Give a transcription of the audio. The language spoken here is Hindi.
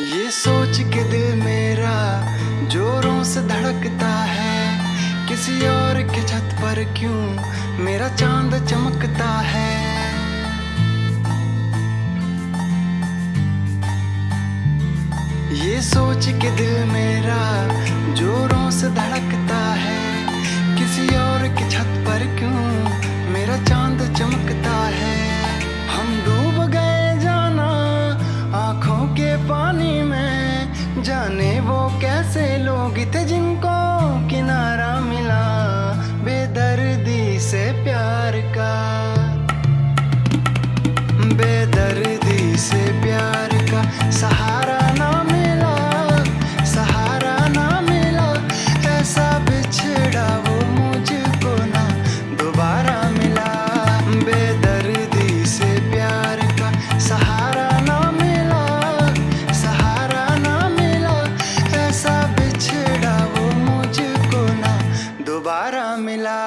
ये सोच के दिल मेरा जोरों से धड़कता है। किसी और के छत पर क्यों मेरा चाँद चमकता है? ये सोच के दिल मेरा जोरों से धड़कता है। किसी और के छत पर क्यों जाने वो कैसे लोग थे जिनको किनारा मिला बेदर्दी से प्यार का। मिला।